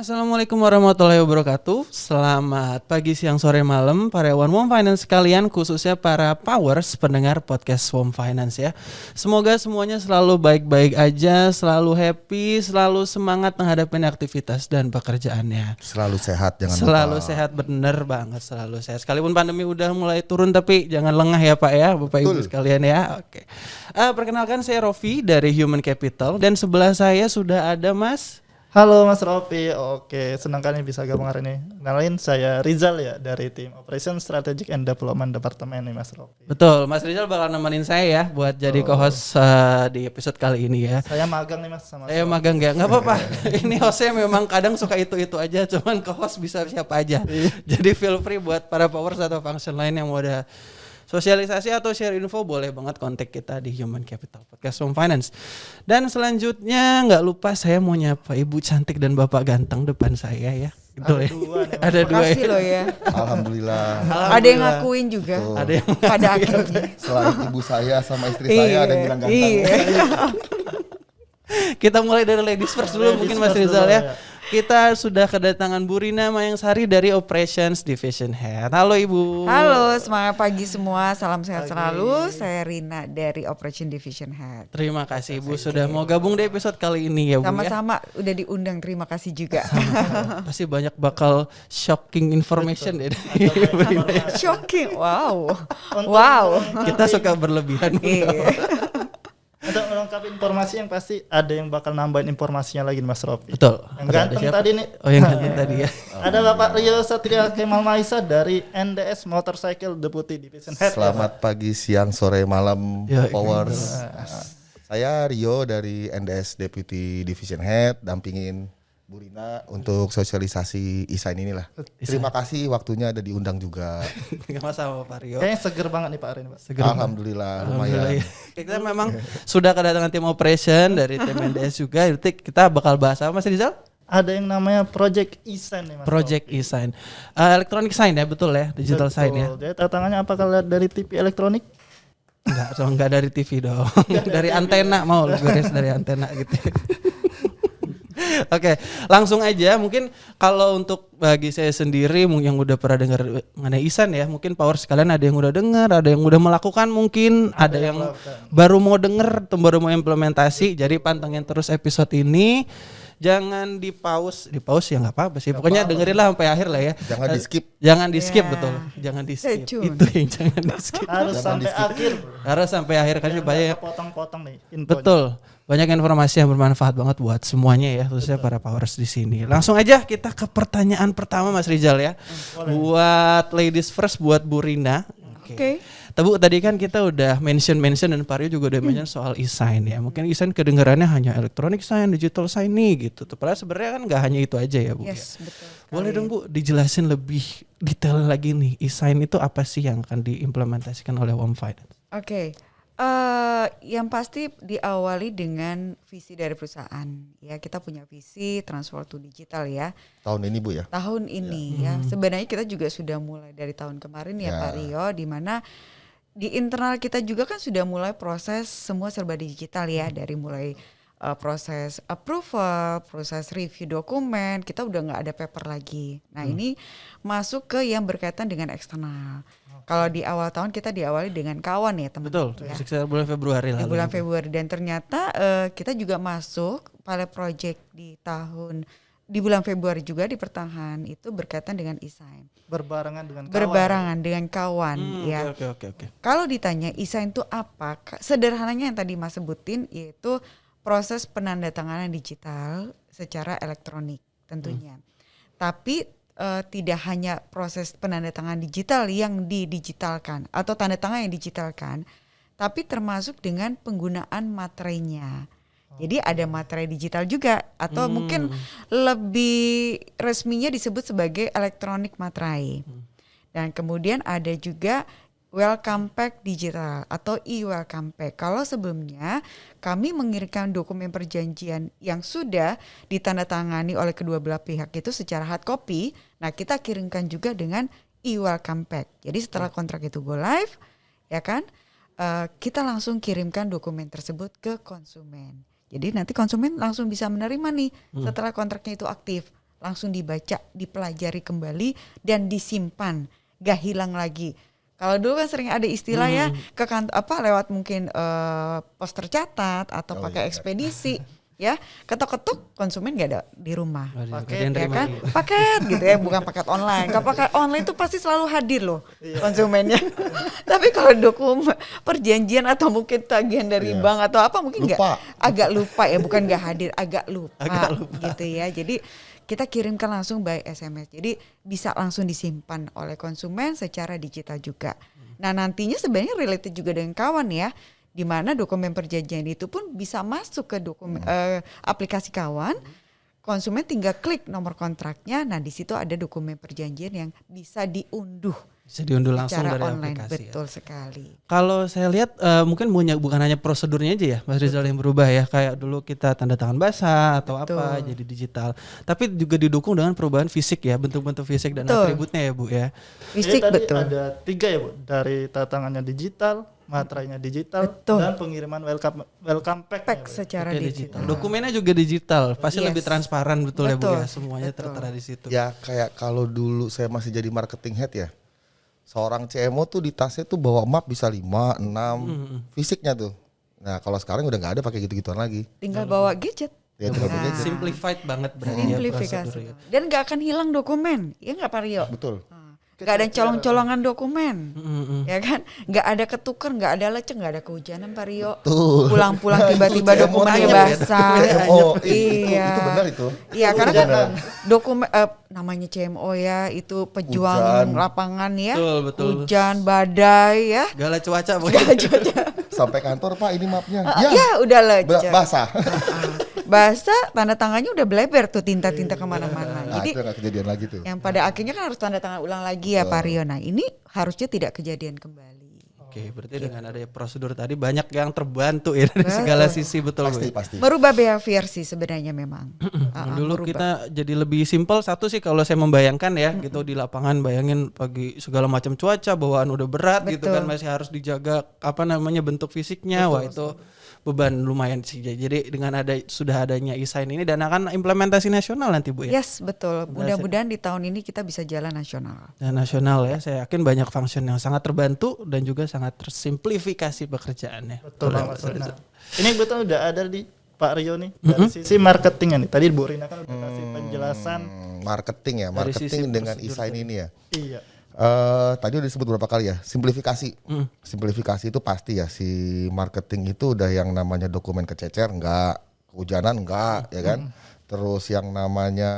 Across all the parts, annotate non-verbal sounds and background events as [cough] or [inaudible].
Assalamualaikum warahmatullahi wabarakatuh. Selamat pagi, siang, sore, malam para One Mom Finance sekalian khususnya para powers pendengar podcast Home Finance ya. Semoga semuanya selalu baik-baik aja, selalu happy, selalu semangat menghadapi aktivitas dan pekerjaannya. Selalu sehat jangan Selalu lupa. sehat bener banget, selalu sehat. Sekalipun pandemi udah mulai turun tapi jangan lengah ya Pak ya, Bapak Ibu Betul. sekalian ya. Oke. Eh, perkenalkan saya Rofi dari Human Capital dan sebelah saya sudah ada Mas Halo Mas Rofi, oke senang kali bisa gabung hari ini. Kenalin saya Rizal ya dari tim Operation Strategic and Development Departemen nih Mas Rofi. Betul, Mas Rizal bakal nemenin saya ya buat jadi co-host eh, di episode kali ini ya. Saya magang nih Mas sama Saya magang ya, nggak apa-apa. [laughs] ini hostnya memang kadang suka itu-itu aja, cuman co-host bisa siapa aja. jadi feel free buat para powers atau function lain yang mau ada sosialisasi atau share info boleh banget kontak kita di Human Capital Podcast Home Finance. Dan selanjutnya nggak lupa saya mau nyapa ibu cantik dan bapak ganteng depan saya ya. Gitu Ada ya. dua. [laughs] Ada dua ya. loh ya. Alhamdulillah. Ada yang ngakuin juga. Tuh. Ada yang Pada akhirnya. Selain ibu saya sama istri saya ada yang bilang ganteng. Iya. [laughs] Kita mulai dari ladies first dulu Ladies mungkin Mas Rizal dulu, ya. ya. Kita sudah kedatangan Bu Rina Mayang Sari dari Operations Division Head. Halo Ibu. Halo, semangat pagi semua. Salam sehat selalu. Saya Rina dari Operation Division Head. Terima kasih Ibu sudah mau gabung di episode kali ini ya Bu ya. Sama-sama udah diundang. Terima kasih juga. Pasti banyak bakal shocking information ya dari Bu Rina. Shocking. Wow. Wow. Kita suka berlebihan. Iya. Untuk melengkapi informasi yang pasti ada yang bakal nambahin informasinya lagi Mas Rofi. Betul. Yang Ada- ada ganteng siapa? tadi nih. Oh yang ganteng tadi ya. [laughs] Ada Bapak Rio Satria Kemal Maisa dari NDS Motorcycle Deputy Division Head. Selamat pagi, siang, sore, malam, Ya, Powers. Saya Rio dari NDS Deputy Division Head, dampingin Bu Rina untuk sosialisasi ISAIN inilah. Terima kasih waktunya ada diundang juga. [laughs] Gak masalah Pak Rio. Kayaknya seger banget nih Pak Hari ini Pak. Seger Alhamdulillah, Alhamdulillah lumayan. ya. [laughs] Kita memang sudah kedatangan tim operation dari tim [laughs] NDS juga. Nanti kita bakal bahas apa Mas Rizal? Ada yang namanya Project E-Sign nih Mas Project e-sign. Eh, electronic sign ya betul ya, digital sign ya. Betul. Jadi tantangannya apakah lihat dari TV elektronik? Enggak, so enggak dari TV dong. dari antena mau beres dari antena gitu. [laughs] Oke, langsung aja mungkin kalau untuk bagi saya sendiri yang udah pernah dengar mengenai Isan ya, mungkin power sekalian ada yang udah dengar, ada yang udah melakukan mungkin, ada, yang, baru mau denger, atau baru mau implementasi. Jadi pantengin terus episode ini. Jangan di pause, di pause ya nggak apa-apa sih. Pokoknya dengerin lah sampai akhir lah ya. Jangan di skip. Jangan di skip Ya. betul. Jangan di skip. tune. Itu yang jangan di skip. Harus sampai akhir. Harus sampai akhir kan banyak Potong-potong nih infonya. Betul. Banyak informasi yang bermanfaat banget buat semuanya ya, khususnya para powers di sini. Langsung aja kita ke pertanyaan pertama Mas Rizal ya. Buat ladies first buat Bu Rina. Oke. Tabu tadi kan kita udah mention mention dan Pario juga udah mention soal e-sign ya. Mungkin e-sign kedengarannya hanya electronic sign, digital sign nih gitu. Tuh, Padahal sebenarnya kan nggak hanya itu aja ya Bu. ya. Yes, betul. Boleh dong Bu dijelasin lebih detail lagi nih e-sign itu apa sih yang akan diimplementasikan oleh Home Finance? Oke. Eh yang pasti diawali dengan visi dari perusahaan. Ya, kita punya visi transfer to digital ya. Tahun ini Bu ya. tahun ini ya. Sebenarnya kita juga sudah mulai dari tahun kemarin ya, Ya. Pak Rio di mana di internal kita juga kan sudah mulai proses semua serba digital ya dari mulai uh, proses approval, proses review dokumen, kita udah nggak ada paper lagi. Nah, ini masuk ke yang berkaitan dengan eksternal. Kalau di awal tahun kita diawali dengan kawan ya, teman-teman. Betul, ya sekitar bulan Februari di lalu. bulan Februari dan ternyata eh, kita juga masuk pilot project di tahun di bulan Februari juga di pertengahan itu berkaitan dengan e-sign. Berbarengan dengan kawan. Berbarengan dengan kawan Hmm, ya. Oke oke oke. Kalau ditanya e-sign itu apa? Sederhananya yang tadi Mas sebutin yaitu proses penandatanganan digital secara elektronik tentunya. Tapi eh, tidak hanya proses penandatanganan digital yang didigitalkan atau tanda tangan yang digitalkan, tapi termasuk dengan penggunaan materainya. Jadi ada materai digital juga atau mungkin lebih resminya disebut sebagai elektronik materai. Dan kemudian ada juga welcome pack digital atau e-welcome pack. Kalau sebelumnya kami mengirimkan dokumen perjanjian yang sudah ditandatangani oleh kedua belah pihak itu secara hard copy, nah kita kirimkan juga dengan e-welcome pack. Jadi setelah kontrak itu go live, ya kan, eh, kita langsung kirimkan dokumen tersebut ke konsumen. Jadi nanti konsumen langsung bisa menerima nih setelah kontraknya itu aktif. langsung dibaca, dipelajari kembali dan disimpan, gak hilang lagi. Kalau dulu kan sering ada istilah ya ke kantor apa lewat mungkin eh, pos tercatat atau Oh, pakai iya. ekspedisi [laughs] ya ketok-ketok konsumen gak ada di rumah. Yang ya kan? gitu. [laughs] paket gitu ya bukan paket online. Kalau paket online tuh pasti selalu hadir loh Iya. konsumennya. [laughs] Tapi kalau dokumen perjanjian atau mungkin tagihan dari Iya. bank atau apa mungkin nggak? Agak lupa ya bukan nggak hadir agak lupa, Agak lupa. gitu ya. Jadi kita kirimkan langsung by SMS jadi bisa langsung disimpan oleh konsumen secara digital juga. Nah nantinya sebenarnya related juga dengan kawan ya di mana dokumen perjanjian itu pun bisa masuk ke dokumen eh, aplikasi kawan konsumen tinggal klik nomor kontraknya nah di situ ada dokumen perjanjian yang bisa diunduh Bisa diunduh langsung secara dari online aplikasi. ya. betul sekali Kalau saya lihat eh, mungkin punya bukan hanya prosedurnya aja ya Mas Rizal yang berubah ya kayak dulu kita tanda tangan basah atau apa Betul. jadi digital. Tapi juga didukung dengan perubahan fisik ya bentuk-bentuk fisik dan Betul. atributnya ya Bu ya. fisik Jadi tadi betul ada tiga ya bu, dari tantangannya digital, materainya digital, Betul. dan pengiriman welcome welcome pack. pack secara Oke, digital. Dokumennya juga digital, pasti Yes. lebih transparan betul, ya Bu Betul, ya. Semuanya betul. tertera di situ. Ya kayak kalau dulu saya masih jadi marketing head ya. Seorang CMO tuh di tasnya tuh bawa map bisa 5, 6 fisiknya tuh. Nah, kalau sekarang udah nggak ada pakai gitu-gituan lagi. tinggal bawa gadget Ya tinggal Nah. gadget. Simplified banget berarti ya simplifikasi prosedurnya. dan nggak akan hilang dokumen ya nggak Pak Rio Betul. Nggak ada colong-colongan dokumen Mm-mm. ya kan nggak ada ketuker nggak ada lecek nggak ada kehujanan Pak Rio pulang-pulang [laughs] tiba-tiba dokumennya basah [laughs] itu, iya itu benar itu. Iya karena kan dokumen eh, namanya CMO ya itu pejuang Hujan. lapangan ya Betul, betul. hujan badai ya Gala cuaca pokoknya. [laughs] Sampai kantor Pak ini mapnya. Ah, ya, ya udah lecek basah. Basah tanda tangannya udah bleber tuh tinta-tinta ke mana-mana Nah, jadi itu kejadian lagi tuh. yang pada akhirnya kan harus tanda tangan ulang lagi ya Pak Rio. Nah ini harusnya tidak kejadian kembali. Oke, berarti dengan adanya prosedur tadi banyak yang terbantu ya dari segala sisi betul. Pasti pasti. Merubah behavior sih sebenarnya memang. [clears throat] Ah, Dulu merubah. kita jadi lebih simpel satu sih kalau saya membayangkan ya gitu di lapangan bayangin pagi segala macam cuaca bawaan udah berat gitu Betul. kan masih harus dijaga apa namanya bentuk fisiknya wah itu beban lumayan sih jadi dengan ada sudah adanya e-sign ini dan akan implementasi nasional nanti Bu ya. Yes betul. Mudah-mudahan di tahun ini kita bisa jalan nasional. Dan nasional ya saya yakin banyak function yang sangat terbantu dan juga sangat tersimplifikasi pekerjaannya. Betul banget. Nah, ini betul udah ada di Pak Rio nih dari sisi marketingnya nih. Tadi Bu Rina kan udah kasih penjelasan. Hmm, marketing ya, marketing dengan e-sign ini ya. Iya. Eh tadi udah disebut berapa kali ya? Simplifikasi. Hmm. Simplifikasi itu pasti ya si marketing itu udah yang namanya dokumen kececer enggak, kehujanan enggak, ya kan? Terus yang namanya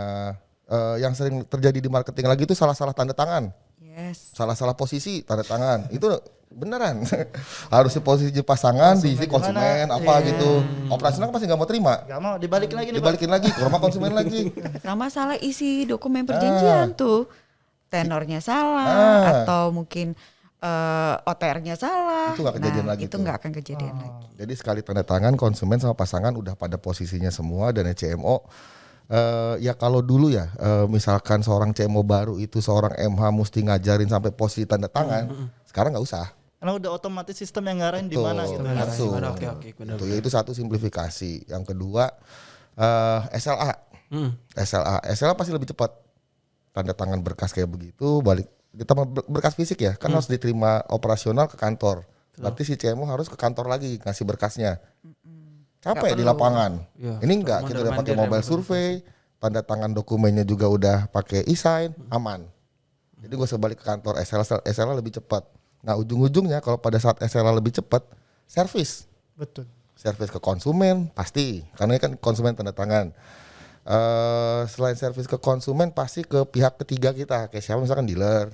eh yang sering terjadi di marketing lagi itu salah-salah tanda tangan, Yes. salah-salah posisi tanda tangan. itu beneran. [laughs] Harusnya posisi pasangan diisi konsumen apa gitu. Operasional kan pasti nggak mau terima. Gak mau dibalikin lagi. Dibalikin lagi ke rumah konsumen lagi. Sama salah isi dokumen perjanjian tuh. Tenornya salah Ah. atau mungkin eh, OTR-nya salah. Itu nggak kejadian Nah, lagi Itu nggak akan kejadian lagi. Jadi sekali tanda tangan konsumen sama pasangan udah pada posisinya semua dan CMO eh, ya kalau dulu ya eh, misalkan seorang CMO baru itu seorang MH mesti ngajarin sampai posisi tanda tangan, sekarang nggak usah. Karena udah otomatis sistem yang ngarahin di mana gitu. Gimana? Oke, oke, benar. Itu yaitu satu simplifikasi. Yang kedua eh, SLA. Hmm. SLA, SLA pasti lebih cepat. Tanda tangan berkas kayak begitu, balik ber- berkas fisik ya, kan harus diterima operasional ke kantor. Berarti si CMO harus ke kantor lagi ngasih berkasnya. Capek di lapangan. Iya, Ini enggak, kita udah pakai ya, mobile survey, tanda tangan dokumennya juga udah pakai e-sign, aman. Jadi gue balik ke kantor SLA, SLA lebih cepat. Nah ujung-ujungnya kalau pada saat SLA lebih cepat, servis Betul. servis ke konsumen pasti karena ini kan konsumen tanda tangan eh selain servis ke konsumen pasti ke pihak ketiga kita. Kayak siapa? Misalkan dealer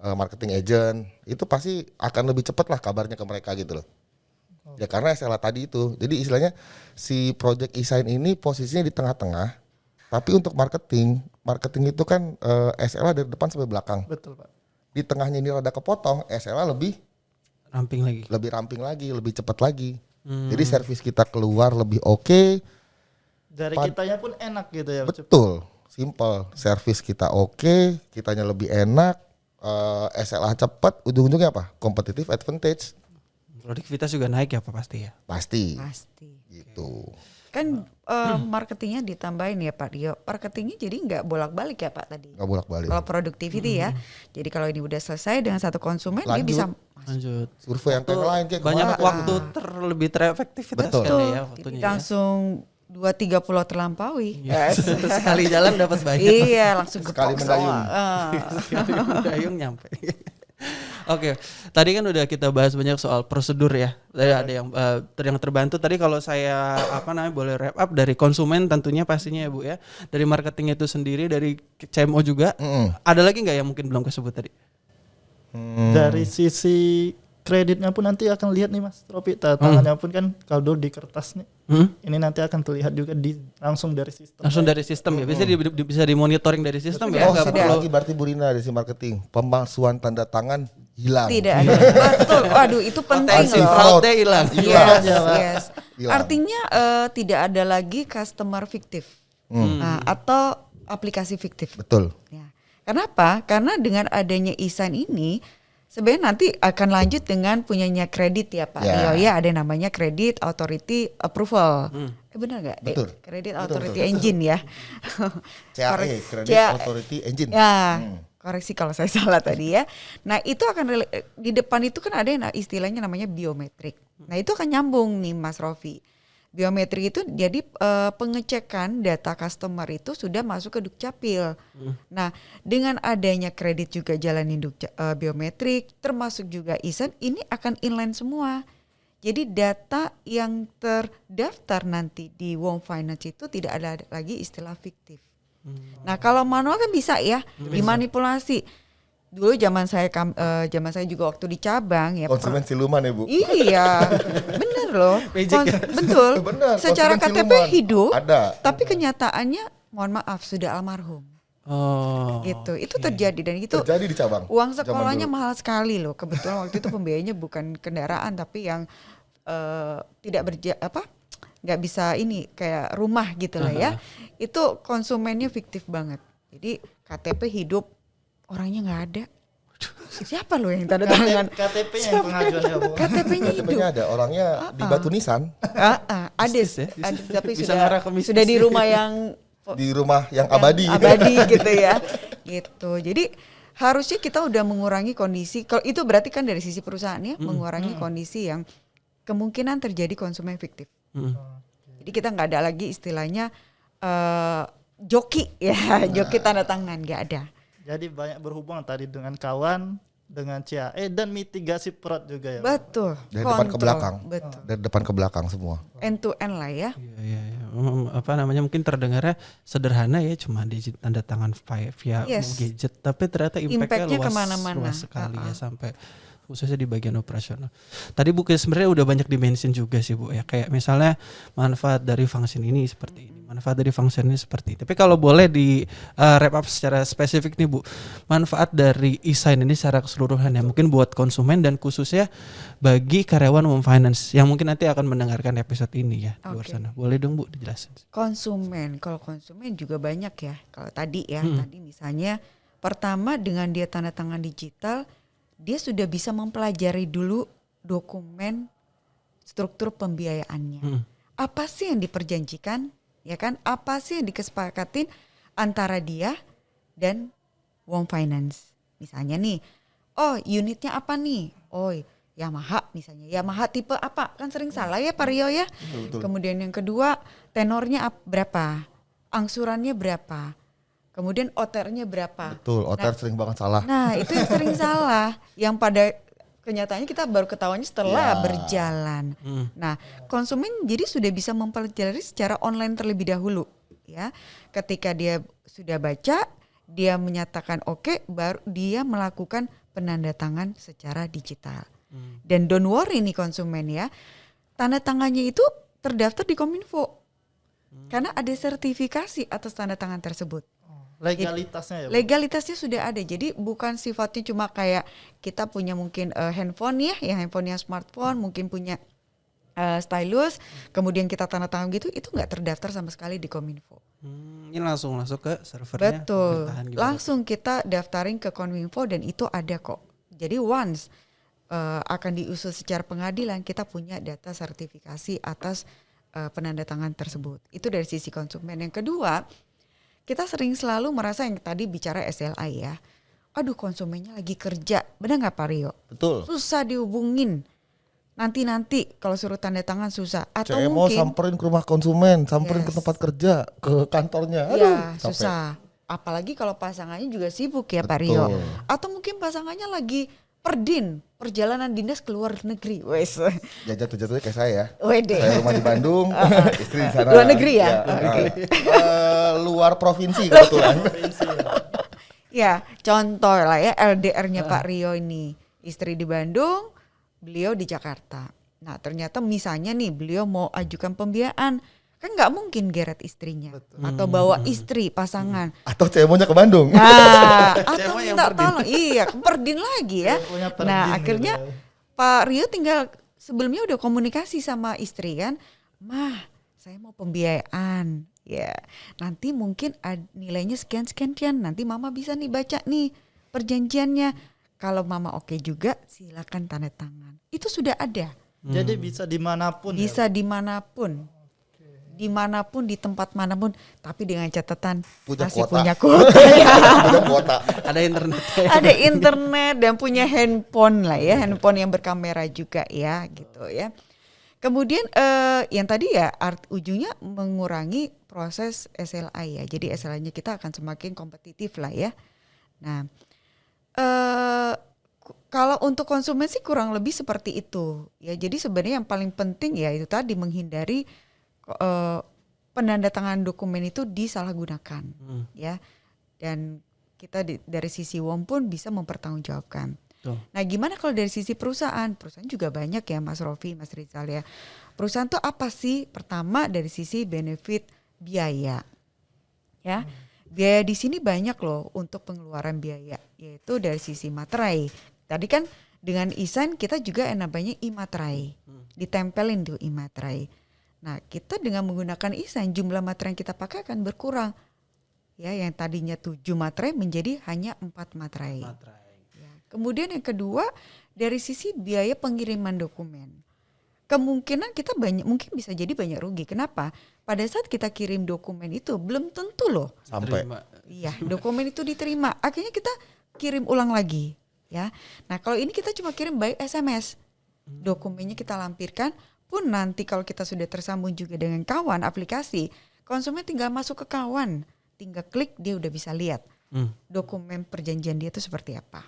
eh, marketing agent. Itu pasti akan lebih cepat lah kabarnya ke mereka gitu loh. Ya karena SLA tadi itu. Jadi istilahnya si project e-sign ini posisinya di tengah-tengah. Tapi untuk marketing marketing itu kan eh, SLA dari depan sampai belakang. Betul Pak. di tengahnya ini rada kepotong SLA lebih Ramping lagi. lebih ramping lagi, lebih cepat lagi. Jadi servis kita keluar lebih oke, Dari Pad- kitanya pun enak gitu ya. betul, simple. Servis kita oke, kitanya lebih enak, eh, SLA cepat, ujung-ujungnya apa? Competitive advantage, Produktivitas juga naik ya Pak pasti ya. pasti. Pasti. Gitu. Kan eh, marketingnya ditambahin ya Pak Dio. Marketingnya jadi nggak bolak-balik ya Pak tadi. nggak bolak-balik. Kalau productivity ya. Jadi kalau ini udah selesai dengan satu konsumen dia Lanjut. bisa Lanjut. Survei yang lain kayak Banyak kemarin. waktu ter lebih terefektivitas Betul. kan ya jadi waktunya. ya. Dua tiga pulau terlampaui. Yes. [laughs] Sekali jalan dapat banyak. iya langsung Sekali mendayung. Ah. [laughs] Sekali mendayung nyampe. Oke, tadi kan udah kita bahas banyak soal prosedur ya. Tadi ada yang ter- yang terbantu tadi kalau saya apa namanya boleh wrap up dari konsumen tentunya pastinya ya Bu ya. Dari marketing itu sendiri, dari CMO juga. Mm-mm. Ada lagi nggak yang mungkin belum kesebut tadi? Hmm. Dari sisi kreditnya pun nanti akan lihat nih Mas Tropi. Tanda tangannya pun kan kalau di kertas nih. Hmm? Ini nanti akan terlihat juga di langsung dari sistem. Langsung dari sistem ya. Bisa di, di- bisa dimonitoring dari sistem ya. Oh, nggak satu perlu. lagi berarti Burina dari si marketing. Pemalsuan tanda tangan hilang. Tidak ada. Betul. Waduh itu penting loh. fraudnya hilang. Yes, Iya, yes. Hilang. Artinya eh, tidak ada lagi customer fiktif Nah, atau aplikasi fiktif. Betul. Ya. Kenapa? Karena dengan adanya e-sign ini sebenarnya nanti akan lanjut dengan punyanya kredit ya Pak Ya. Rio ya ada yang namanya Credit Authority Approval. Eh benar nggak? Betul. Eh, Credit Betul, Authority betul. Engine ya. [laughs] CAE, Credit CAE. Authority Engine. Ya, koreksi kalau saya [laughs] salah tadi ya. Nah itu akan di depan itu kan ada yang istilahnya namanya biometrik. Nah itu akan nyambung nih Mas Rofi. Biometrik itu jadi eh, pengecekan data customer itu sudah masuk ke Dukcapil. Nah dengan adanya kredit juga jalanin Dukca- eh, biometrik, termasuk juga isen, ini akan inline semua. Jadi data yang terdaftar nanti di Wong Finance itu tidak ada lagi istilah fiktif. Nah kalau manual kan bisa ya dimanipulasi. Dulu zaman saya kam- eh, zaman saya juga waktu di cabang ya. Konsumen siluman ya, Bu. Iya, [laughs] bener loh. Ya? betul. [laughs] Benar, Secara KTP siluman. hidup, Ada. tapi kenyataannya, mohon maaf, sudah almarhum. Oh. gitu. Itu terjadi dan itu Terjadi di cabang. uang sekolahnya mahal sekali loh. Kebetulan waktu itu pembiayanya bukan kendaraan tapi yang eh, tidak berja apa nggak bisa ini kayak rumah gitu lah ya. Itu konsumennya fiktif banget. Jadi KTP hidup orangnya nggak ada. Siapa loh yang tanda tangan? KTP-nya yang pengajuan ya. KTP-nya hidup. KTP-nya ada. Orangnya di Batu Nisan. Ah, ah, ada, ya, ada, bisnis. tapi Bisa sudah di rumah yang [laughs] di rumah yang yang abadi. abadi gitu ya. Gitu. Jadi harusnya kita udah mengurangi kondisi. Kalau itu berarti kan dari sisi perusahaan ya mengurangi kondisi yang kemungkinan terjadi konsumen fiktif. Hmm. jadi kita nggak ada lagi istilahnya eh joki ya. Joki tanda tangan nggak ada Jadi banyak berhubungan tadi dengan kawan, dengan CAE dan mitigasi fraud juga ya. Betul Dari depan ke kontrol. belakang. betul Dari depan ke belakang semua. end to end lah ya Iya, iya, iya. Apa namanya mungkin terdengarnya sederhana ya cuma digit tanda tangan via, Yes. gadget tapi ternyata impactnya Impact-nya luas, ke mana-mana. luas sekali ya Ah, ah. sampai khususnya di bagian operasional. Tadi Bu sebenarnya udah banyak dimention juga sih Bu ya kayak misalnya manfaat dari function ini seperti ini, manfaat dari function ini seperti ini. Tapi kalau boleh di uh, wrap up secara spesifik nih Bu, manfaat dari e-sign ini secara keseluruhan ya mungkin buat konsumen dan khususnya bagi karyawan Home Finance yang mungkin nanti akan mendengarkan episode ini ya di luar sana. Boleh dong Bu dijelasin. konsumen kalau konsumen juga banyak ya kalau tadi ya tadi misalnya pertama dengan dia tanda tangan digital dia sudah bisa mempelajari dulu dokumen struktur pembiayaannya Hmm. apa sih yang diperjanjikan ya kan? Apa sih yang dikesepakatin antara dia dan Wong Finance? Misalnya nih oh unitnya apa nih? Oh Yamaha misalnya. Yamaha tipe apa? Kan sering salah ya Pak Rio ya. Kemudian yang kedua tenornya ap- berapa? Angsurannya berapa? Kemudian oternya berapa? Betul, otar sering banget salah. Nah, itu yang sering salah. Yang pada kenyataannya kita baru ketahuannya setelah Ya. berjalan. Nah, konsumen jadi sudah bisa mempelajari secara online terlebih dahulu, ya. Ketika dia sudah baca, dia menyatakan oke, baru dia melakukan penandatangan secara digital. Dan don't worry nih konsumen ya, tanda tangannya itu terdaftar di Kominfo. Karena ada sertifikasi atas tanda tangan tersebut. Legalitasnya ya. Bu. Legalitasnya sudah ada. Jadi bukan sifatnya cuma kayak kita punya mungkin eh, handphone ya, yang handphonenya smartphone, mungkin punya eh, stylus, kemudian kita tanda tangan gitu, itu nggak terdaftar sama sekali di Kominfo. Hmm, ini langsung masuk ke servernya. Betul. Langsung kita daftarin ke Kominfo dan itu ada kok. Jadi once eh, akan diusul secara pengadilan, kita punya data sertifikasi atas eh, penandatangan tersebut. Itu dari sisi konsumen. Yang kedua, kita sering selalu merasa yang tadi bicara SLA ya. Aduh konsumennya lagi kerja, benar nggak Pak Rio? Betul. Susah dihubungin. Nanti-nanti kalau suruh tanda tangan susah. Atau CMO mungkin samperin ke rumah konsumen, samperin ke Yes. tempat kerja, ke kantornya. Aduh, ya capek. susah. Apalagi kalau pasangannya juga sibuk ya Pak Rio. Betul. Atau mungkin pasangannya lagi perdin, perjalanan dinas ke luar negeri. Wes. Jatuh-jatuhnya kayak saya. Wede. Saya rumah di Bandung, [laughs] istri di sana. Luar negeri ya? eh, eh, luar provinsi kebetulan. [laughs] Ya, contoh lah ya LDR-nya Pak Rio ini. Istri di Bandung, beliau di Jakarta. Nah, ternyata misalnya nih beliau mau ajukan pembiayaan. Kan nggak mungkin geret istrinya atau bawa istri pasangan. Atau CMO-nya ke Bandung. Nah, [laughs] atau minta perdin. tolong. Iya, perdin lagi ya. Perdin Nah, gitu akhirnya ya. Pak Rio tinggal sebelumnya udah komunikasi sama istri kan. Mah, saya mau pembiayaan. Ya, nanti mungkin ad- nilainya sekian sekian sekian. Nanti Mama bisa nih baca nih perjanjiannya. Kalau Mama oke juga, silakan tanda tangan. Itu sudah ada. Jadi bisa di mana pun ya. Bisa di mana pun, di mana pun di tempat mana pun. Tapi dengan catatan Punya masih kuota. punya [laughs] kuota. Udah kuota. Ada internet. ada internet dan punya handphone lah ya, handphone yang berkamera juga ya gitu ya. Kemudian eh, yang tadi ya art ujungnya mengurangi proses SLA ya. Jadi SLA-nya kita akan semakin kompetitif lah ya. Nah, eh kalau untuk konsumen sih kurang lebih seperti itu ya. Jadi sebenarnya yang paling penting ya itu tadi menghindari eh, penandatangan dokumen itu disalahgunakan ya. Dan kita di- dari sisi WOM pun bisa mempertanggungjawabkan. Betul. Nah, gimana kalau dari sisi perusahaan? Perusahaan juga banyak ya, Mas Rofi, Mas Rizal ya. Perusahaan tuh apa sih? Pertama dari sisi benefit biaya. Ya. Biaya di sini banyak loh untuk pengeluaran biaya, yaitu dari sisi materai. Tadi kan dengan isan kita juga yang namanya imaterai. Ditempelin tuh imaterai. Nah, kita dengan menggunakan isan jumlah materai yang kita pakai akan berkurang. Ya, yang tadinya 7 materai menjadi hanya 4 materai. Ya. Kemudian yang kedua dari sisi biaya pengiriman dokumen. Kemungkinan kita banyak mungkin bisa jadi banyak rugi. Kenapa? Pada saat kita kirim dokumen itu belum tentu loh. Sampai. Iya, dokumen itu diterima. Akhirnya kita kirim ulang lagi, ya. Nah, kalau ini kita cuma kirim by SMS. Dokumennya kita lampirkan pun nanti kalau kita sudah tersambung juga dengan kawan aplikasi, konsumen tinggal masuk ke kawan, tinggal klik dia udah bisa lihat Hmm. dokumen perjanjian dia itu seperti apa.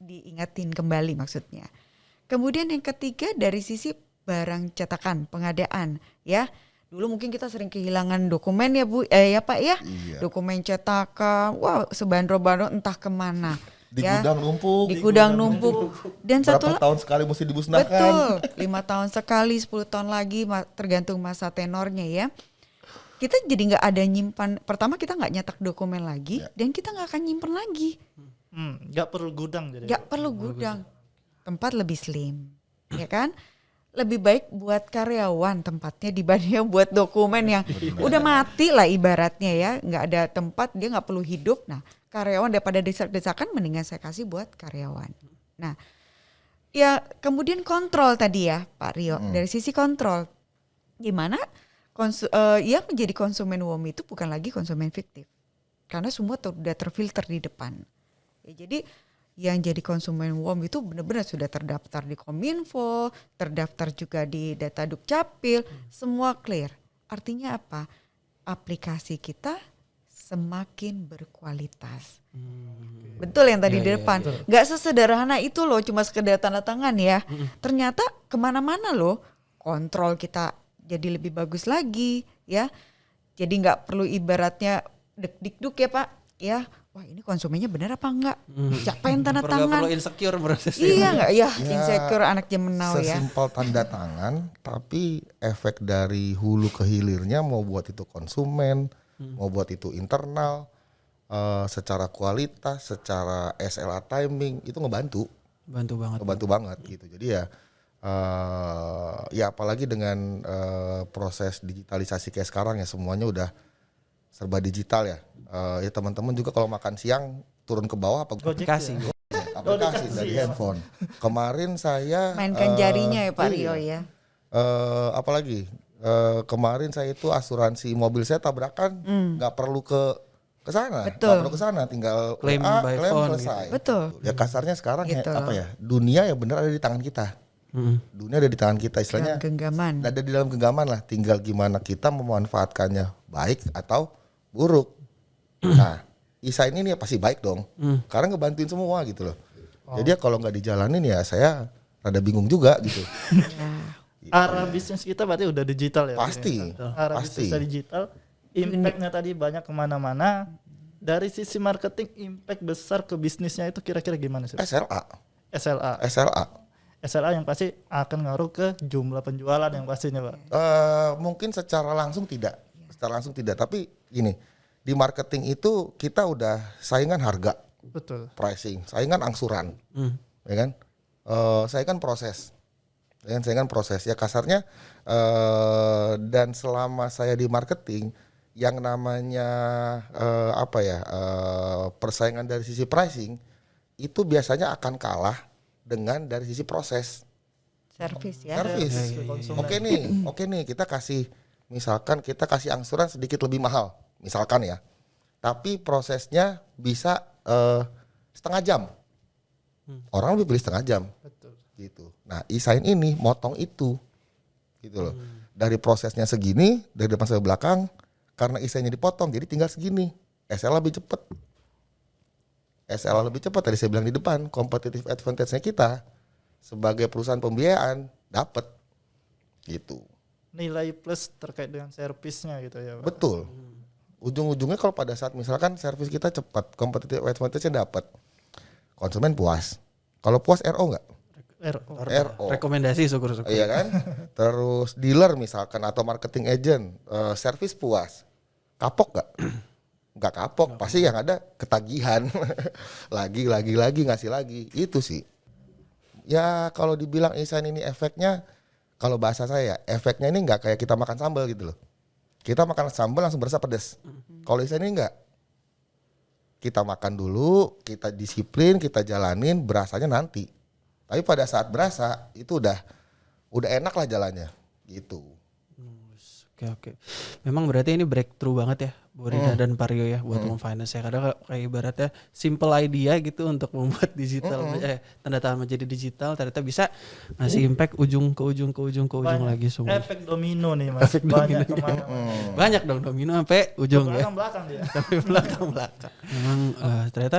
Diingatin kembali maksudnya. Kemudian yang ketiga dari sisi barang cetakan, pengadaan, ya. Dulu mungkin kita sering kehilangan dokumen ya Bu, eh ya Pak ya. Iya. Dokumen cetakan, wah sebandro-bandro entah ke mana. Di ya. gudang numpuk. Di gudang numpuk. Dan satu Berapa la- tahun sekali mesti dimusnahkan. Betul, [laughs] lima tahun sekali, 10 tahun lagi, tergantung masa tenornya ya. Kita jadi nggak ada nyimpan. Pertama kita nggak nyetak dokumen lagi, dan kita nggak akan nyimpen lagi. Hmm, nggak perlu gudang jadi. Nggak perlu gudang, tempat lebih slim, ya kan? Lebih baik buat karyawan tempatnya dibanding buat dokumen yang udah mati lah ibaratnya ya, nggak ada tempat dia nggak perlu hidup. Nah karyawan daripada desak-desakan mendingan saya kasih buat karyawan. Nah ya kemudian kontrol tadi ya Pak Rio. Dari sisi kontrol gimana konsu, eh, yang menjadi konsumen WOM itu bukan lagi konsumen fiktif karena semua ter- udah terfilter di depan. Ya jadi yang jadi konsumen WOM itu benar-benar sudah terdaftar di Kominfo terdaftar juga di data Dukcapil semua clear. Artinya apa? Aplikasi kita semakin berkualitas Betul yang tadi Iya, di iya, depan. Nggak sesederhana itu loh, cuma sekedar tanda tangan ya. Ternyata ke mana-mana loh, kontrol kita jadi lebih bagus lagi ya. Jadi nggak perlu ibaratnya dek-dikduk ya Pak, ya. Wah ini konsumennya benar apa enggak? Siapa yang tanda Perlu, tangan? perlu insecure prosesnya. Iya nggak ya, Ya, insecure anak zaman now ya. Sesimpel tanda tangan, tapi efek dari hulu ke hilirnya mau buat itu konsumen, Hmm. mau buat itu internal, eh, secara kualitas, secara SLA timing itu ngebantu, Bantu banget. ngebantu banget gitu. Jadi ya, eh, ya apalagi dengan eh, proses digitalisasi kayak sekarang ya semuanya udah serba digital ya. Eh, ya teman-teman juga kalau makan siang turun ke bawah apa Gojek Aplikasi. ya? aplikasi dari handphone. Kemarin saya Mainkan eh, jarinya ya Pak iya. Rio ya. Eh, apalagi Eh, kemarin saya itu asuransi mobil saya tabrakan nggak perlu ke ke sana, nggak Hmm. Perlu ke sana, tinggal Claim WA, by klaim phone selesai. Betul. Ya kasarnya sekarang ya, Gitu. apa ya? Dunia ya benar ada di tangan kita. Mm. Dunia ada di tangan kita, istilahnya Dalam genggaman. ada di dalam genggaman lah. Tinggal gimana kita memanfaatkannya baik atau buruk. Nah, Isa ini nih pasti baik dong, karena ngebantuin semua gitu loh. Jadi ya kalau nggak dijalanin ya saya rada bingung juga gitu. [laughs] Arah bisnis kita berarti udah digital ya. Pasti, Arah pasti. bisnisnya digital. Impactnya tadi banyak ke mana-mana. Dari sisi marketing, impact besar ke bisnisnya itu kira-kira gimana sih? SLA, SLA. SLA. SLA yang pasti akan ngaruh ke jumlah penjualan yang pastinya pak. Eh, mungkin secara langsung tidak, secara langsung tidak. Tapi gini, di marketing itu kita udah saingan harga, Betul. pricing, saingan angsuran, Mm. ya kan? Eh, saingan proses, ya kan? Saingan proses. Ya kasarnya eh, dan selama saya di marketing, yang namanya eh, apa ya eh, persaingan dari sisi pricing itu biasanya akan kalah dengan dari sisi proses. Servis ya. Servis. Oke nih, oke nih kita kasih misalkan kita kasih angsuran sedikit lebih mahal, misalkan ya. Tapi prosesnya bisa eh, setengah jam. Orang lebih pilih setengah jam. Betul. Gitu. Nah, e-sign ini motong itu. Gitu loh. Dari prosesnya segini, dari depan sampai belakang, karena e-signnya dipotong, jadi tinggal segini. SL lebih cepat. SL lebih cepat tadi saya bilang di depan, competitive advantage-nya kita sebagai perusahaan pembiayaan dapat gitu. Nilai plus terkait dengan servisnya gitu ya pak. Betul. Ujung-ujungnya kalau pada saat misalkan servis kita cepat, competitive advantage-nya dapat. Konsumen puas. Kalau puas RO nggak? RO. RO. Rekomendasi syukur-syukur. Iya kan? Terus dealer misalkan atau marketing agent, eh, servis puas. Kapok nggak? [clears throat] Nggak kapok. Pasti yang ada ketagihan. [laughs] lagi, lagi, lagi ngasih lagi. Itu sih. Ya kalau dibilang Isan ini efeknya, kalau bahasa saya ya, efeknya ini nggak kayak kita makan sambal gitu loh. Kita makan sambal langsung berasa pedes. Kalau Isan ini nggak. Kita makan dulu, kita disiplin, kita jalanin, berasanya nanti. Tapi pada saat berasa itu udah udah enak lah jalannya gitu. Oke oke. Memang berarti ini breakthrough banget ya Bu Hmm. Rina dan Pario ya buat home finance ya. Kadang kayak ibaratnya simple idea gitu untuk membuat digital Hmm. eh tanda tangan menjadi digital ternyata bisa ngasih impact ujung ke ujung ke ujung ke ujung Banyak lagi semua. Efek domino nih mas. Banyak [laughs] ke mana Banyak dong domino sampai ujung ya. Belakang belakang dia. [laughs] Sampai belakang belakang. Memang eh, ternyata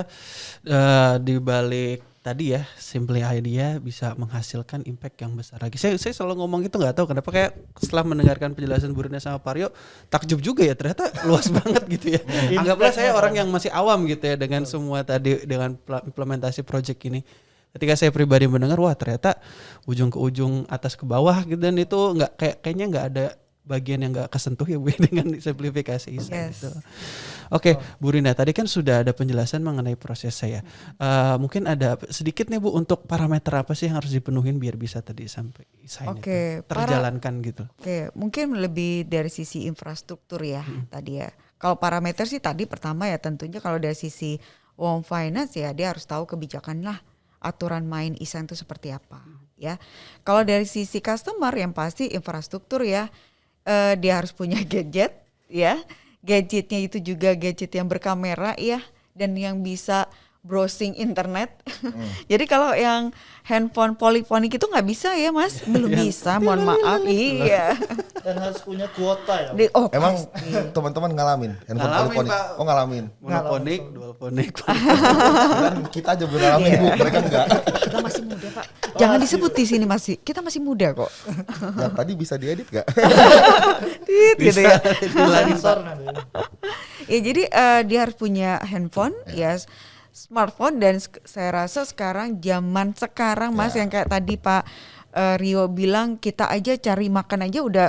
eh, di balik tadi ya simply idea bisa menghasilkan impact yang besar lagi. Saya saya selalu ngomong itu nggak tahu kenapa kayak setelah mendengarkan penjelasan Bu Rina sama Pario takjub juga ya ternyata [laughs] luas banget gitu ya. Anggaplah saya orang yang masih awam gitu ya dengan semua tadi dengan implementasi project ini. Ketika saya pribadi mendengar wah ternyata ujung ke ujung atas ke bawah gitu dan itu nggak kayak kayaknya nggak ada bagian yang nggak kesentuh ya Bu [laughs] ya, dengan simplifikasi ISA Yes. gitu. Oke, Bu Rina, tadi kan sudah ada penjelasan mengenai proses saya. Eh, mungkin ada sedikit nih Bu untuk parameter apa sih yang harus dipenuhin biar bisa tadi sampai sign Oke, itu para- terjalankan gitu. Oke, mungkin lebih dari sisi infrastruktur ya tadi ya. Kalau parameter sih tadi pertama ya tentunya kalau dari sisi home finance ya dia harus tahu kebijakan lah aturan main isan itu seperti apa ya. Kalau dari sisi customer yang pasti infrastruktur ya eh, dia harus punya [laughs] gadget ya. Gadgetnya itu juga gadget yang berkamera ya dan yang bisa browsing internet. [laughs] Jadi kalau yang handphone polifonik itu nggak bisa ya mas, [laughs] belum bisa. Mohon maaf, iya. [laughs] Dan harus punya kuota ya. Di- oh, Emang teman-teman ngalamin handphone Ngalamin, polifonik? Pak. Oh ngalamin. Monoponik, dualponik. Dan kita aja ngalamin bu, mereka enggak. kita masih muda pak. Jangan disebut di sini masih. Kita masih muda kok. Yang tadi bisa diedit gak? Tit, gitu ya. Nanti. Ya jadi eh, dia harus punya handphone, ya s- smartphone dan saya rasa sekarang zaman sekarang mas yang kayak tadi Pak eh, Rio bilang kita aja cari makan aja udah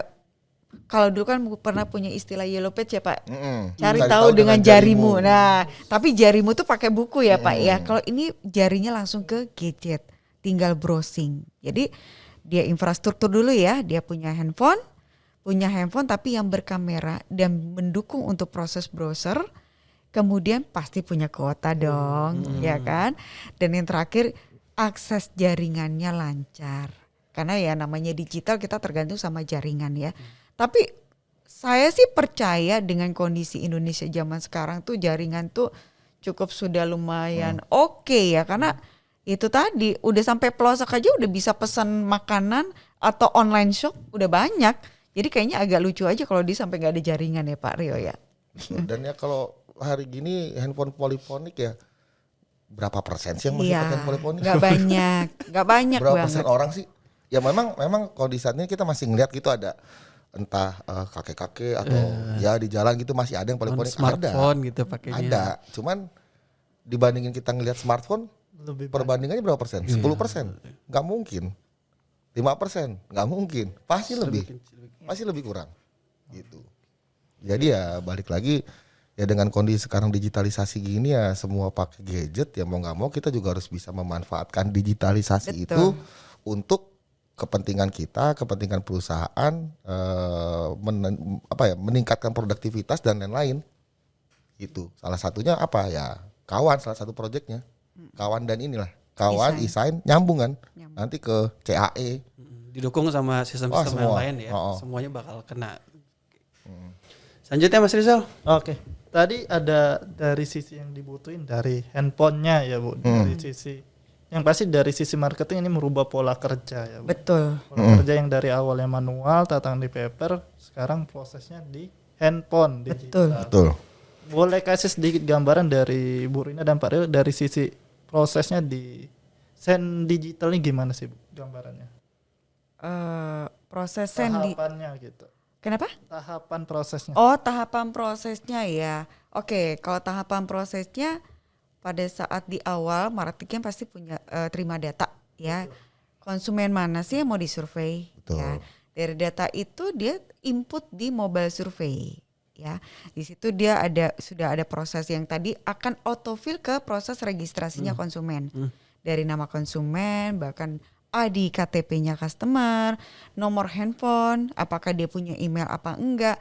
kalau dulu kan pernah punya istilah yellow page ya Pak. Mm-mm. Cari Cari tahu dengan jarimu. Nah, tapi jarimu tuh pakai buku ya Pak ya. Kalau ini jarinya langsung ke gadget, tinggal browsing. Jadi dia infrastruktur dulu ya, dia punya handphone, punya handphone tapi yang berkamera dan mendukung untuk proses browser. Kemudian pasti punya kuota dong, ya kan? Dan yang terakhir akses jaringannya lancar. Karena ya namanya digital kita tergantung sama jaringan ya. Tapi saya sih percaya dengan kondisi Indonesia zaman sekarang tuh jaringan tuh cukup sudah lumayan oke ya karena itu tadi udah sampai pelosok aja udah bisa pesan makanan atau online shop udah banyak. Jadi kayaknya agak lucu aja kalau dia sampai nggak ada jaringan ya Pak Rio ya. Dan ya kalau hari gini handphone polifonik ya berapa persen sih yang masih Iya, pakai handphone polifonik? nggak banyak, nggak banyak berapa banget. persen orang sih? Ya memang memang kondisi saat ini kita masih ngeliat gitu ada entah eh, kakek-kakek atau ya di jalan gitu masih ada yang On polifonik ada. smartphone gitu pakainya. Ada. Cuman dibandingin kita ngelihat smartphone Lebih perbandingannya berapa persen? Iya. 10 persen? Nggak mungkin. 5 persen? Nggak mungkin. Pasti lebih. Pasti lebih kurang. Gitu. Jadi ya balik lagi ya dengan kondisi sekarang digitalisasi gini ya semua pakai gadget ya mau nggak mau kita juga harus bisa memanfaatkan digitalisasi Betul. itu untuk kepentingan kita, kepentingan perusahaan, eh, men- apa ya meningkatkan produktivitas dan lain-lain. Itu salah satunya apa ya kawan salah satu proyeknya kawan dan inilah kawan Desain. desain nyambung kan Nyambung. nanti ke CAE Mm, Didukung sama sistem-sistem Oh, yang lain ya. Oh, oh. Semuanya bakal kena. Selanjutnya Mas Rizal. Oke, tadi ada dari sisi yang dibutuhin dari handphonenya ya bu, dari sisi yang pasti dari sisi marketing ini merubah pola kerja ya bu. Betul. Pola kerja yang dari awalnya manual, tatang di paper, sekarang prosesnya di handphone Betul. digital. betul Boleh kasih sedikit gambaran dari Bu Rina dan Pak Rio dari sisi prosesnya di sen digital ini gimana sih bu gambarannya? Eh, proses sendi. Tahapannya gitu. Kenapa? Tahapan prosesnya. Oh, tahapan prosesnya ya. Oke, kalau tahapan prosesnya pada saat di awal marketing kan pasti punya eh, terima data ya. Konsumen mana sih yang mau disurvey Betul. ya. Dari data itu dia input di mobile survey ya. Di situ dia ada sudah ada proses yang tadi akan autofill ke proses registrasinya konsumen. Dari nama konsumen bahkan ID KTP-nya customer, nomor handphone, apakah dia punya email apa enggak.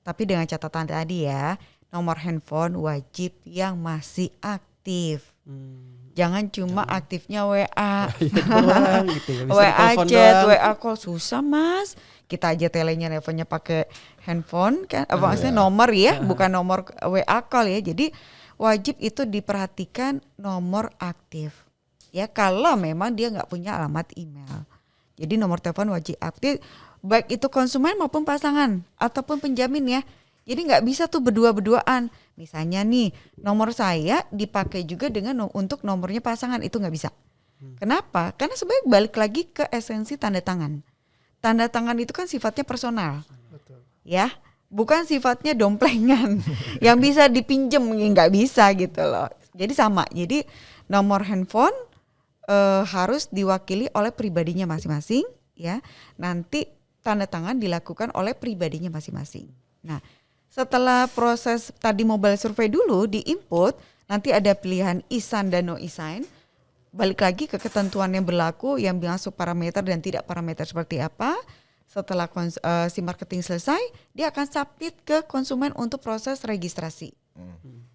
Tapi dengan catatan tadi ya, nomor handphone wajib yang masih aktif. Jangan cuma aktifnya WA. doang [laughs] gitu ya, WA [laughs] chat, doang. WA call susah mas. Kita aja telenya teleponnya pakai handphone kan, apa Iya. maksudnya nomor ya, bukan nomor WA call ya. Jadi wajib itu diperhatikan nomor aktif. Ya kalau memang dia nggak punya alamat email. Jadi nomor telepon wajib aktif, baik itu konsumen maupun pasangan ataupun penjamin ya. Jadi nggak bisa tuh berdua-berduaan. Misalnya nih nomor saya dipakai juga dengan untuk nomornya pasangan itu nggak bisa. Kenapa? Karena sebenarnya balik lagi ke esensi tanda tangan. Tanda tangan itu kan sifatnya personal, Betul. ya, bukan sifatnya domplengan [laughs] yang bisa dipinjem nggak bisa gitu loh. Jadi sama. Jadi nomor handphone eh, harus diwakili oleh pribadinya masing-masing, ya. Nanti tanda tangan dilakukan oleh pribadinya masing-masing. Nah, setelah proses tadi mobile survey dulu di input, nanti ada pilihan isan dan no isan balik lagi ke ketentuan yang berlaku yang masuk parameter dan tidak parameter seperti apa. Setelah kons- eh, si marketing selesai, dia akan submit ke konsumen untuk proses registrasi.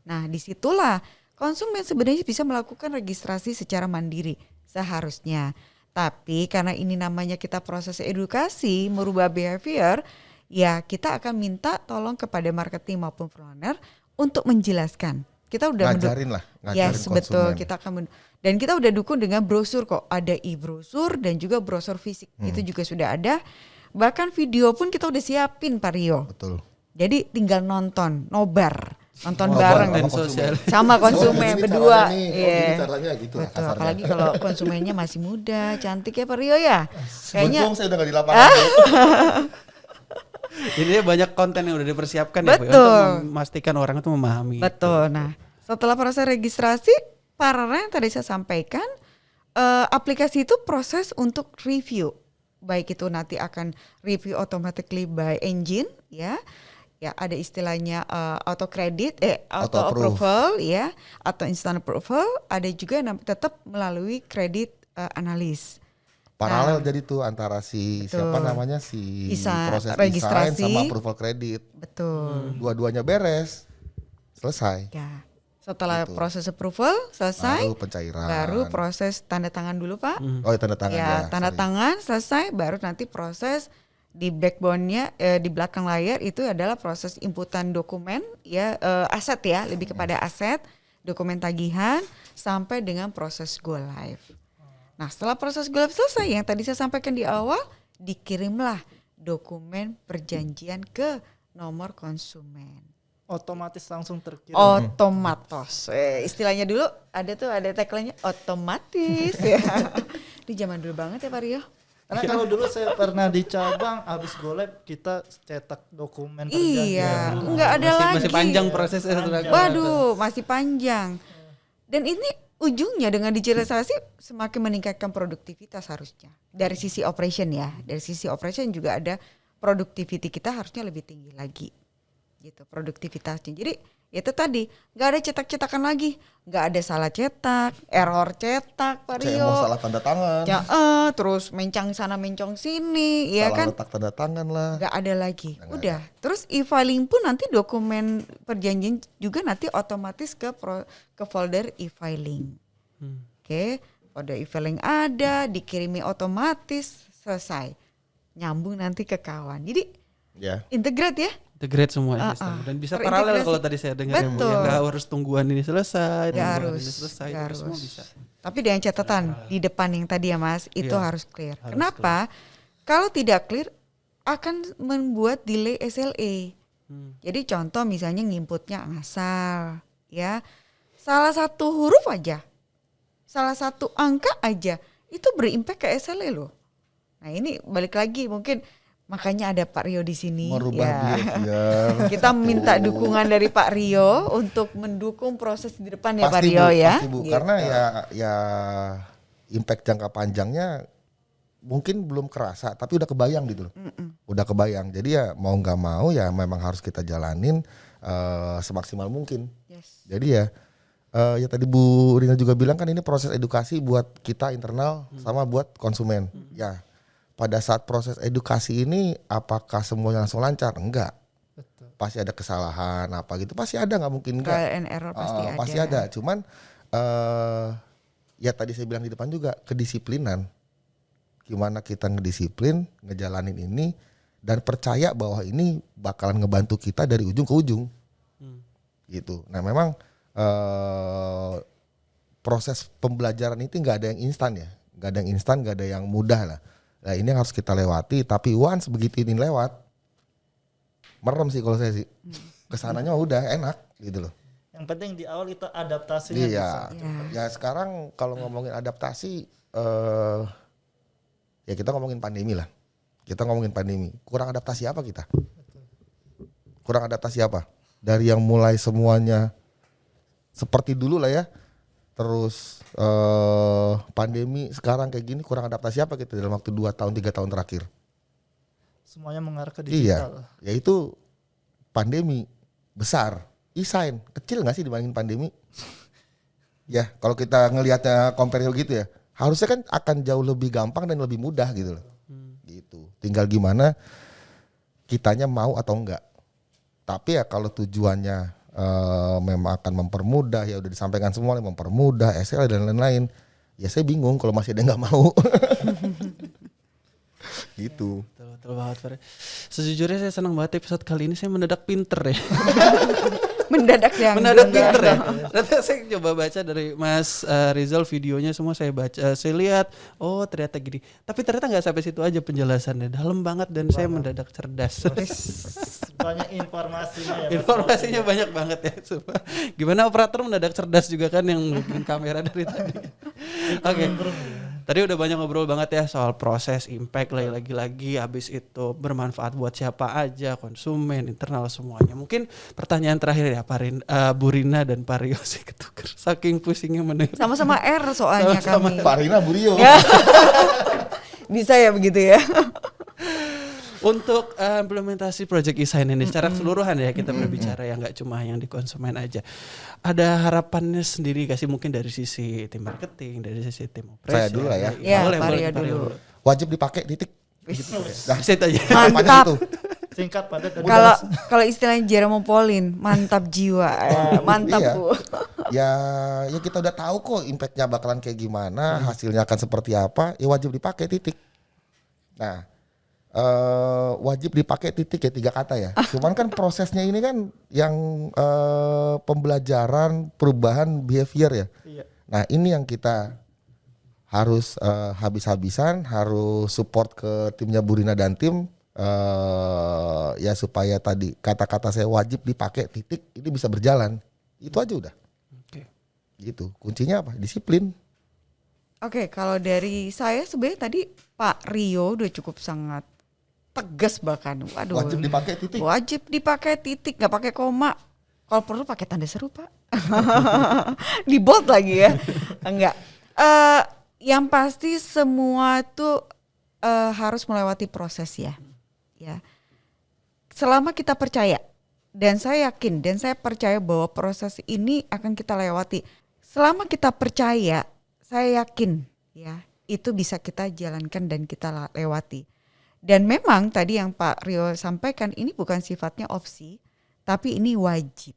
Nah, di situlah konsumen sebenarnya bisa melakukan registrasi secara mandiri seharusnya. Tapi karena ini namanya kita proses edukasi, merubah behavior, ya kita akan minta tolong kepada marketing maupun planner untuk menjelaskan. Kita udah ngajarin lah ngajarin Yes, betul. konsumen. Kita akan dan kita udah dukung dengan brosur kok. Ada e-brosur dan juga brosur fisik. Hmm. Itu juga sudah ada. Bahkan video pun kita udah siapin Pak Rio. betul Jadi tinggal nonton, nobar, nonton Nobar bareng sama sosial. [laughs] sama konsumen Oh, berdua. oh, Iya. caranya gitu Betul, kasarnya. apalagi kalau konsumennya masih muda, cantik ya Pak Rio ya. Kayaknya saya udah gak di lapangan Jadi [laughs] banyak konten yang udah dipersiapkan ya Bu, ya, Betul. untuk memastikan orang itu memahami. Betul. Nah, setelah proses registrasi, paralel yang tadi saya sampaikan, eh, aplikasi itu proses untuk review. Baik itu nanti akan review automatically by engine, ya. Ya, ada istilahnya eh, auto credit, eh auto, Auto approve. approval, ya, atau instant approval. Ada juga yang tetap melalui kredit eh, analis. paralel jadi tuh antara si Betul. siapa namanya si Isa- proses registrasi. sama approval kredit Betul. dua-duanya beres selesai Ya. Setelah Gitu. proses approval selesai, baru pencairan baru proses tanda tangan dulu, Pak. oh ya tanda tangan ya, ya tanda sorry. tangan selesai baru nanti proses di backbone-nya eh, di belakang layar itu adalah proses inputan dokumen ya eh, aset ya lebih kepada aset dokumen tagihan sampai dengan proses go live. Nah setelah proses go live selesai yang tadi saya sampaikan di awal dikirimlah dokumen perjanjian ke nomor konsumen Otomatis langsung terkirim. otomatis. Eh, istilahnya dulu ada tuh ada tagline-nya otomatis ya. [laughs] Di zaman dulu banget ya Pak Rio. Karena kalau dulu saya pernah di cabang habis go live kita cetak dokumen Iya, nggak ada masih, lagi. masih panjang prosesnya. saudara. Waduh, masih panjang. Dan ini ujungnya dengan digitalisasi semakin meningkatkan produktivitas harusnya. Dari sisi operation ya, dari sisi operation juga ada productivity kita harusnya lebih tinggi lagi. Gitu, produktivitasnya. Jadi itu tadi nggak ada cetak-cetakan lagi, nggak ada salah cetak, error cetak, Pak CMO Rio. salah tanda tangan, Ya, eh, terus mencang sana mencong sini, ya salah kan? letak tanda tangan lah. nggak ada lagi. Udah. Terus e-filing pun nanti dokumen perjanjian juga nanti otomatis ke pro- ke folder e-filing. Hmm. Oke, folder e-filing ada, dikirimi otomatis, selesai. Nyambung nanti ke kawan. Jadi Ya. integrate ya. Integrate semua sistem. ah. dan bisa paralel kalau tadi saya dengar ya, Bu. Betul. Ya, nggak harus tungguan ini selesai, tungguan harus, ini selesai, nggak itu semua harus. bisa. Tapi dengan catatan di depan yang tadi ya Mas, itu Iya, harus clear. harus Kenapa? Kalau tidak clear akan membuat delay SLA. Hmm. Jadi contoh misalnya nginputnya ngasal, ya. Salah satu huruf aja, salah satu angka aja, itu berimpact ke SLA loh. Nah ini balik lagi mungkin makanya ada Pak Rio di sini. Merubah ya. behavior. [laughs] Kita minta dukungan dari Pak Rio untuk mendukung proses di depan ya Pak pasti Rio bu, ya. pasti bu. Gitu. Karena ya ya impact jangka panjangnya mungkin belum kerasa, tapi udah kebayang gitu loh. Udah kebayang. Jadi ya mau nggak mau ya memang harus kita jalanin eh, semaksimal mungkin. Yes. Jadi ya eh, ya tadi Bu Rina juga bilang kan ini proses edukasi buat kita internal sama buat konsumen. Ya pada saat proses edukasi ini apakah semuanya langsung lancar? Enggak. Betul. Pasti ada kesalahan apa gitu. Pasti ada nggak mungkin enggak. Trial and error pasti Ah, ada. Pasti ada. Cuman eh ya tadi saya bilang di depan juga kedisiplinan. Gimana kita ngedisiplin, ngejalanin ini dan percaya bahwa ini bakalan ngebantu kita dari ujung ke ujung. Hmm. Gitu. Nah, memang eh proses pembelajaran itu nggak ada yang instan ya. nggak ada yang instan, nggak ada yang mudah lah. Nah, ini yang harus kita lewati, tapi once begitu ini lewat merem sih kalau saya sih. Ke sananya mah udah enak gitu loh. Yang penting di awal kita adaptasinya Iya. bisa. Ya. Ya sekarang kalau ngomongin adaptasi eh ya kita ngomongin pandemi lah. Kita ngomongin pandemi. Kurang adaptasi apa kita? Kurang adaptasi apa? Dari yang mulai semuanya seperti dulu lah ya. Terus eh pandemi sekarang kayak gini kurang adaptasi apa kita dalam waktu 2 tahun 3 tahun terakhir? Semuanya mengarah ke Iya. digital. Yaitu pandemi besar. E-sign kecil nggak sih dibandingin pandemi? ya, kalau kita ngelihatnya compare gitu ya, harusnya kan akan jauh lebih gampang dan lebih mudah gitu loh. Gitu. Tinggal gimana kitanya mau atau enggak. Tapi ya kalau tujuannya eh, memang akan mempermudah ya udah disampaikan semua mempermudah SL dan lain-lain. Ya saya bingung kalau masih ada yang nggak mau. [laughs] gitu. Betul, betul banget. Sejujurnya saya senang banget episode kali ini saya mendadak pinter ya. [laughs] Mendadak yang mendadak pinter ya. Ternyata saya coba baca dari Mas eh, Rizal videonya semua saya baca, eh, saya lihat, oh ternyata gini. Tapi ternyata nggak sampai situ aja penjelasannya, dalam banget dan saya mendadak cerdas. Banyak informasinya ya. Mas. Informasinya banyak banget ya. Gimana operator mendadak cerdas juga kan yang kamera dari tadi. Oke. Tadi udah banyak ngobrol banget ya soal proses impact lagi lagi-lagi habis itu bermanfaat buat siapa aja, konsumen, internal semuanya. Mungkin pertanyaan terakhir ya Pak Rin, eh, Bu Rina dan Pak Rio sih ketuker. [laughs] Saking pusingnya mendengar. Sama-sama R soalnya Sama-sama kami. Pak Rina Burio. [laughs] Bisa ya begitu ya. [laughs] Untuk eh, implementasi project e-sign ini secara keseluruhan ya kita berbicara ya nggak cuma yang di konsumen aja. Ada harapannya sendiri kasih mungkin dari sisi tim marketing, dari sisi tim operasi. Saya dulu lah ya. Ya, boleh, boleh, dulu. Wajib dipakai titik. Nah, aja. Mantap. itu. Singkat padat dan Kalau kalau istilahnya Jerome Pauline, mantap jiwa. [laughs] Eh, mantap Iya. Bu. ya ya kita udah tahu kok impactnya bakalan kayak gimana hasilnya akan seperti apa ya wajib dipakai titik nah eh, wajib dipakai titik ya tiga kata ya. [laughs] Cuman kan prosesnya ini kan yang eh, pembelajaran perubahan behavior ya. Iya. Nah ini yang kita harus eh, habis-habisan, harus support ke timnya Burina dan tim eh ya supaya tadi kata-kata saya wajib dipakai titik ini bisa berjalan. Itu aja udah. Oke. Gitu. Kuncinya apa? Disiplin. Oke, kalau dari saya sebenarnya tadi Pak Rio udah cukup sangat tegas bahkan. Waduh. Wajib dipakai titik. Wajib dipakai titik, nggak pakai koma. Kalau perlu pakai tanda seru, Pak. [laughs] Di bold lagi ya. Enggak. Eh yang pasti semua tuh eh, harus melewati proses ya. Ya. Selama kita percaya dan saya yakin dan saya percaya bahwa proses ini akan kita lewati. Selama kita percaya, saya yakin ya, itu bisa kita jalankan dan kita lewati. Dan memang tadi yang Pak Rio sampaikan ini bukan sifatnya opsi, tapi ini wajib.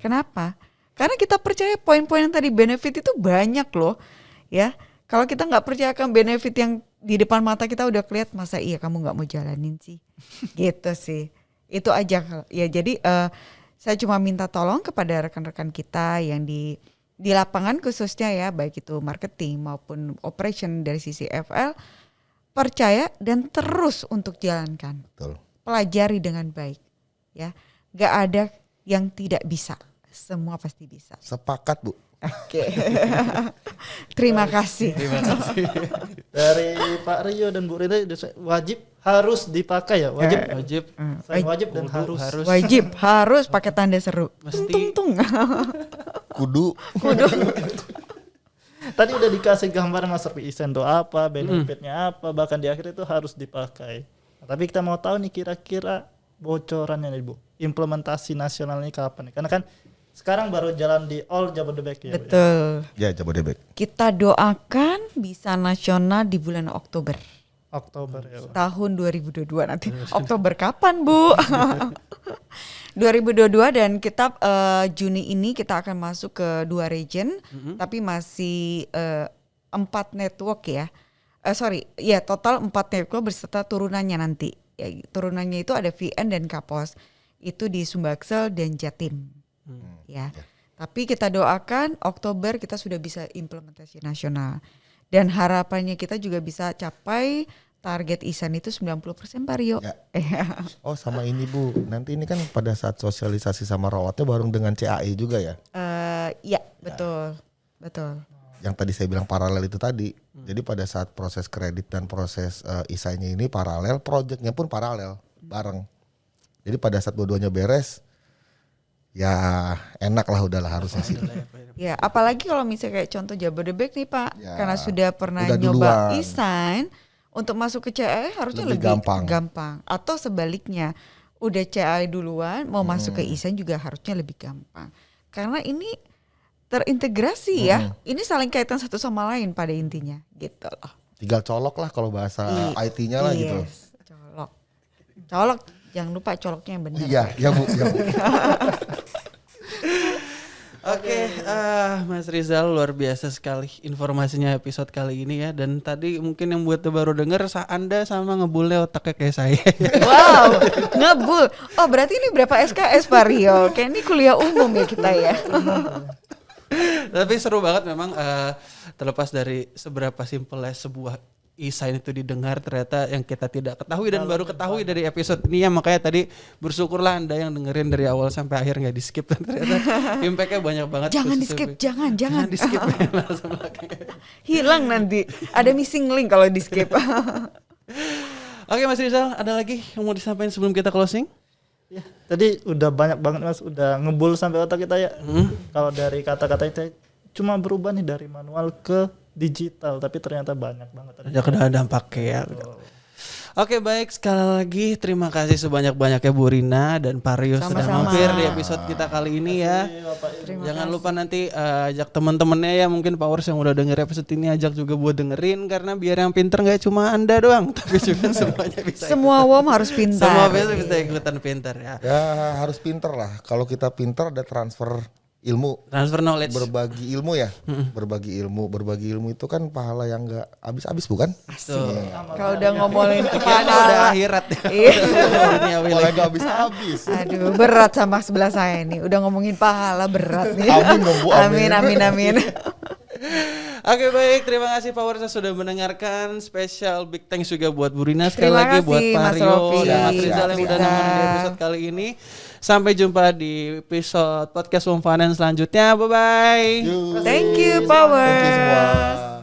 Kenapa? Karena kita percaya poin-poin yang tadi benefit itu banyak loh, ya. Kalau kita nggak percayakan benefit yang di depan mata kita udah kelihatan, masa iya kamu nggak mau jalanin sih? [laughs] gitu sih. Itu aja ya. Jadi eh, saya cuma minta tolong kepada rekan-rekan kita yang di di lapangan khususnya ya, baik itu marketing maupun operation dari sisi FL, percaya dan terus untuk jalankan Betul. pelajari dengan baik ya gak ada yang tidak bisa semua pasti bisa Sepakat bu. oke [laughs] terima kasih [laughs] Dari Pak Rio dan Bu Rita wajib harus dipakai ya, wajib. Wajib. Saya wajib dan Kudu harus. harus. wajib harus pakai tanda seru Mesti. tung tung Kudu. [laughs] Tadi udah dikasih gambar Mas Serpi Isen tuh apa, benefitnya apa, bahkan di akhir itu harus dipakai. Nah, tapi kita mau tahu nih kira-kira bocorannya nih Bu. Implementasi nasional ini kapan nih? Karena kan sekarang baru jalan di all Jabodebek ya. Bu, ya. betul Ya Jabodebek. kita doakan bisa nasional di bulan Oktober Oktober ya. Bu. tahun 2022 nanti Oktober kapan Bu [laughs] 2022 dan kita eh, Juni ini kita akan masuk ke dua region tapi masih eh, empat network ya. Eh, sorry ya total empat network berserta turunannya nanti. Ya, turunannya itu ada VN dan Kapos itu di Sumbaksel dan Jatim. Ya. Tapi kita doakan Oktober kita sudah bisa implementasi nasional. Dan harapannya kita juga bisa capai target ISAN itu 90% Pak Rio. Ya. [laughs] Iya. Oh sama ini bu. Nanti ini kan pada saat sosialisasi sama rawatnya bareng dengan CAE juga ya. Eh, ya, betul. Betul. Yang tadi saya bilang paralel itu tadi. Jadi pada saat proses kredit dan proses eh, isanya ini paralel, proyeknya pun paralel bareng. Jadi pada saat dua-duanya beres, ya enak lah udahlah harusnya sih. Ya, apalagi kalau misalnya kayak contoh Jabodebek nih Pak, Ya, karena sudah pernah udah nyoba duluan. e-sign, untuk masuk ke CAE harusnya Lebih lebih, gampang. gampang. Atau sebaliknya, udah CAE duluan, mau masuk ke Hmm. e-sign juga harusnya lebih gampang. Karena ini terintegrasi ya, Hmm. ini saling kaitan satu sama lain pada intinya, gitu loh. Tinggal colok lah kalau bahasa I- IT-nya lah gitu. yes, Colok. Colok, jangan lupa coloknya yang benar. Iya, ya bu, ya bu. [laughs] Oke, ah Mas Rizal luar biasa sekali informasinya episode kali ini ya. Dan tadi mungkin yang buat baru denger, Anda sama ngebulnya otaknya kayak saya. [laughs] Wow, ngebul. Oh berarti ini berapa SKS Pak Rio? Kayak ini kuliah umum ya kita ya. Tapi seru banget memang eh, terlepas dari seberapa simpelnya sebuah e-sign itu didengar ternyata yang kita tidak ketahui dan baru ketahui dari episode ini ya makanya tadi bersyukurlah anda yang dengerin dari awal sampai akhir nggak di skip dan [laughs] ternyata [laughs] impactnya banyak banget Jangan di skip, bu- jangan, jangan. di skip. [laughs] Hilang nanti. Ada missing link kalau di skip. Oke Mas Rizal ada lagi yang mau disampaikan sebelum kita closing? Ya, tadi udah banyak banget mas, udah ngebul sampai otak kita ya. Kalau dari kata-kata itu cuma berubah nih dari manual ke digital, tapi ternyata banyak banget. Ada kena dampaknya ya. Oke baik sekali lagi terima kasih sebanyak-banyaknya Bu Rina dan Pak Rio sudah Sama-sama. mampir di episode kita kali ini ya. Jangan kasih. lupa nanti eh, ajak teman-temannya ya mungkin Powers yang udah denger episode ini ajak juga buat dengerin karena biar yang pinter nggak cuma anda doang tapi juga [laughs] semuanya bisa. Semua WOM harus pintar. Semua bisa bisa ikutan pinter ya. Ya harus pinter lah. Kalau kita pinter ada transfer ilmu Transfer knowledge. berbagi ilmu ya berbagi ilmu berbagi ilmu itu kan pahala yang nggak habis-habis bukan Tuh. Kalau udah ngomongin Pikirannya udah [laughs] [laughs] pahala. akhirat ya. Iya. Duniawi pahala lagi. nggak habis-habis Aduh, berat sama sebelah saya nih. Udah ngomongin pahala berat nih. Amin dong, Bu, Amin, amin. amin, amin. [laughs] Oke baik, terima kasih Powersa sudah mendengarkan. Special big thanks juga buat Bu Rina sekali Terima lagi kasih, buat Pak Rio dan Mas Rizal yang udah nemenin di episode kali ini. Sampai jumpa di episode podcast Home Finance selanjutnya. Bye bye. Thank you, Thank you Power. semua